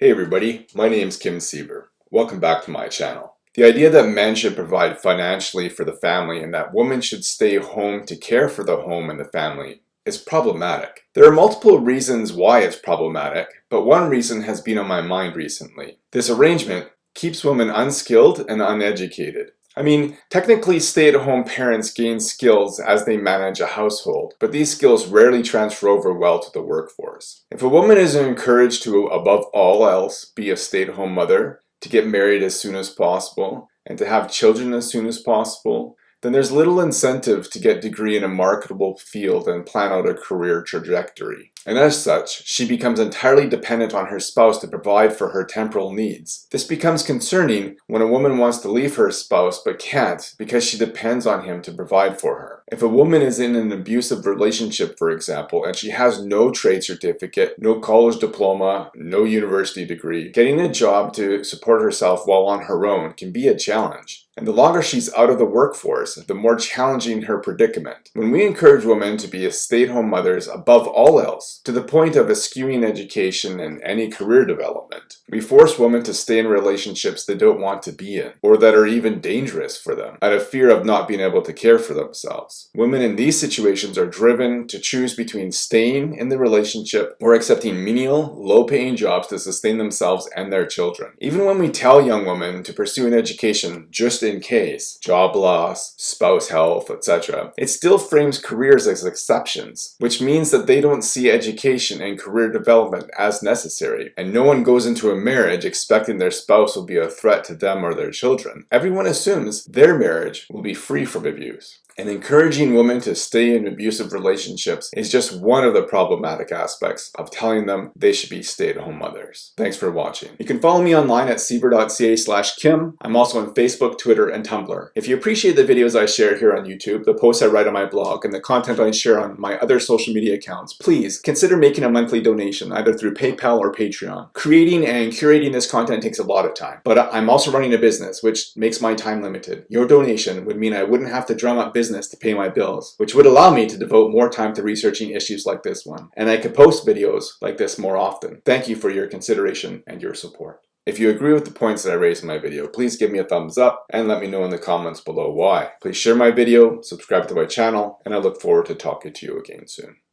Hey everybody, my name is Kim Siever. Welcome back to my channel. The idea that men should provide financially for the family and that women should stay home to care for the home and the family is problematic. There are multiple reasons why it's problematic, but one reason has been on my mind recently. This arrangement keeps women unskilled and uneducated. I mean, technically stay-at-home parents gain skills as they manage a household, but these skills rarely transfer over well to the workforce. If a woman is encouraged to, above all else, be a stay-at-home mother, to get married as soon as possible, and to have children as soon as possible, then there's little incentive to get degree in a marketable field and plan out a career trajectory. And as such, she becomes entirely dependent on her spouse to provide for her temporal needs. This becomes concerning when a woman wants to leave her spouse but can't because she depends on him to provide for her. If a woman is in an abusive relationship, for example, and she has no trade certificate, no college diploma, no university degree, getting a job to support herself while on her own can be a challenge. And the longer she's out of the workforce, the more challenging her predicament. When we encourage women to be stay-at-home mothers above all else, to the point of eschewing education and any career development, we force women to stay in relationships they don't want to be in, or that are even dangerous for them, out of fear of not being able to care for themselves. Women in these situations are driven to choose between staying in the relationship or accepting menial, low-paying jobs to sustain themselves and their children. Even when we tell young women to pursue an education just in case, job loss, spouse health, etc. It still frames careers as exceptions, which means that they don't see education and career development as necessary, and no one goes into a marriage expecting their spouse will be a threat to them or their children. Everyone assumes their marriage will be free from abuse. And encouraging women to stay in abusive relationships is just one of the problematic aspects of telling them they should be stay-at-home mothers. Thanks for watching. You can follow me online at siever.ca slash kim. I'm also on Facebook, Twitter, and Tumblr. If you appreciate the videos I share here on YouTube, the posts I write on my blog, and the content I share on my other social media accounts, please consider making a monthly donation either through PayPal or Patreon. Creating and curating this content takes a lot of time, but I'm also running a business, which makes my time limited. Your donation would mean I wouldn't have to drum up business business to pay my bills, which would allow me to devote more time to researching issues like this one. And I could post videos like this more often. Thank you for your consideration and your support. If you agree with the points that I raised in my video, please give me a thumbs up and let me know in the comments below why. Please share my video, subscribe to my channel, and I look forward to talking to you again soon.